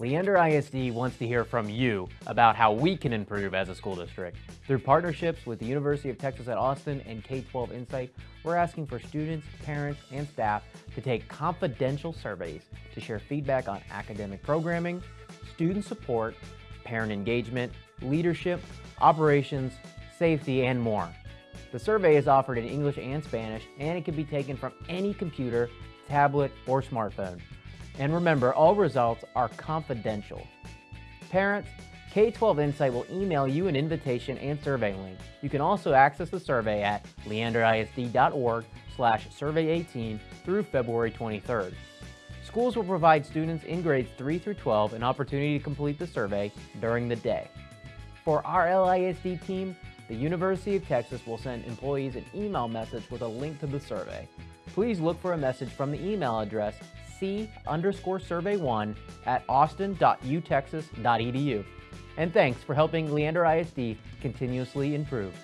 Leander ISD wants to hear from you about how we can improve as a school district. Through partnerships with the University of Texas at Austin and K-12 Insight, we're asking for students, parents, and staff to take confidential surveys to share feedback on academic programming, student support, parent engagement, leadership, operations, safety, and more. The survey is offered in English and Spanish, and it can be taken from any computer, tablet, or smartphone. And remember, all results are confidential. Parents, K-12 Insight will email you an invitation and survey link. You can also access the survey at leanderisd.org slash survey18 through February 23rd. Schools will provide students in grades 3 through 12 an opportunity to complete the survey during the day. For our LISD team, the University of Texas will send employees an email message with a link to the survey. Please look for a message from the email address c underscore survey1 at austin.utexas.edu. And thanks for helping Leander ISD continuously improve.